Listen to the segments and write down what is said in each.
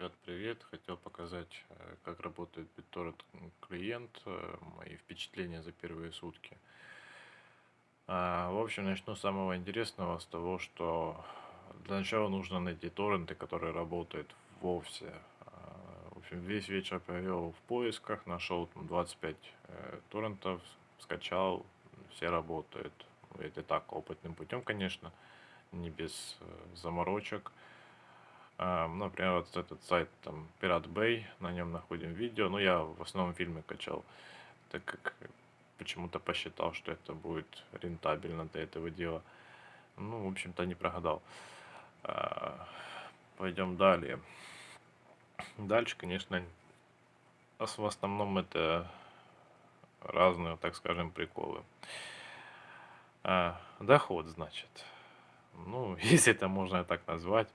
Ребят, привет! Хотел показать, э, как работает BitTorrent клиент, э, мои впечатления за первые сутки. А, В общем, начну с самого интересного, с того, что для начала нужно найти торренты, которые работают вовсе. А, В общем, весь вечер провел в поисках, нашел там 25 э, торрентов, скачал, все работают. Это так, опытным путем, конечно, не без заморочек. А, ну, Например, вот этот сайт там Pirate Bay, на нем находим видео. Ну, я в основном фильмы качал, так как почему-то посчитал, что это будет рентабельно для этого дела. Ну, в общем-то, не прогадал. А, Пойдем далее. Дальше, конечно, в основном это разные, так скажем, приколы. А, Доход, значит. Ну, если это можно так назвать.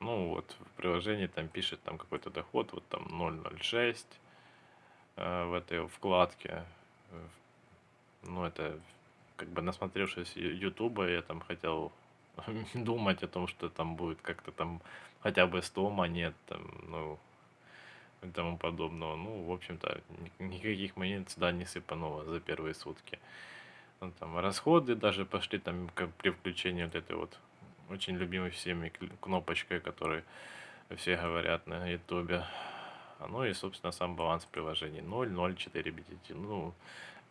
Ну, вот в приложении там пишет там какой-то доход, вот там 0.06 э, в этой вкладке. Э, Ну, это как бы насмотревшись Ютуба, я там хотел думать о том, что там будет как-то там хотя бы 100 монет, там, ну, и тому подобного. Ну, в общем-то, ни- никаких монет сюда не сыпануло за первые сутки. Ну, там расходы даже пошли там как при включении вот этой вот очень любимой всеми кнопочкой, которой все говорят на ютубе. Ну и, собственно, сам баланс приложений 0.04 BTT. Ну,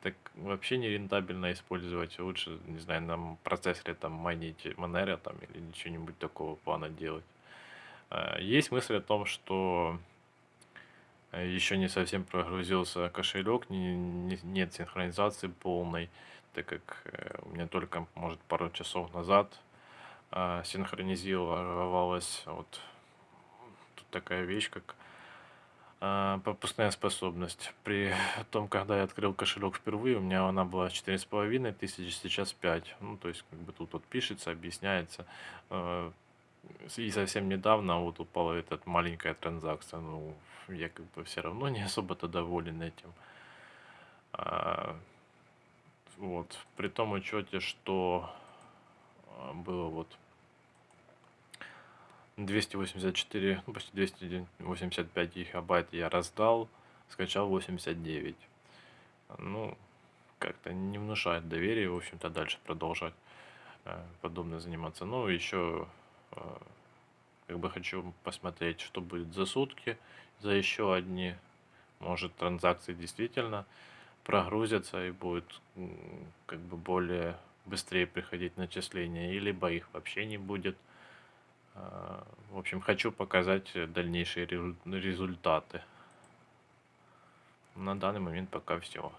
так вообще не рентабельно использовать. Лучше, не знаю, на процессоре там майнить Monero там или что-нибудь такого плана делать. А, Есть мысль о том, что еще не совсем прогрузился кошелек, не- не- нет синхронизации полной, так как э, у меня только, может, пару часов назад синхронизировалась вот тут такая вещь, как а, пропускная способность. При том, когда я открыл кошелек впервые, у меня она была 4,5 тысячи, сейчас 5. Ну, то есть, как бы тут вот пишется, объясняется. С- И совсем недавно вот упала эта маленькая транзакция. Ну, я как бы все равно не особо-то доволен этим. А, Вот. При том учете, что а, было вот 284, ну, почти 285 гигабайт я раздал, скачал 89. Ну, как-то не внушает доверия, в общем-то, дальше продолжать э, подобное заниматься. Ну, еще э, как бы хочу посмотреть, что будет за сутки, за еще одни. Может, транзакции действительно прогрузятся и будет как бы более быстрее приходить начисления, и либо их вообще не будет. А, В общем, хочу показать дальнейшие резу- результаты. На данный момент пока все.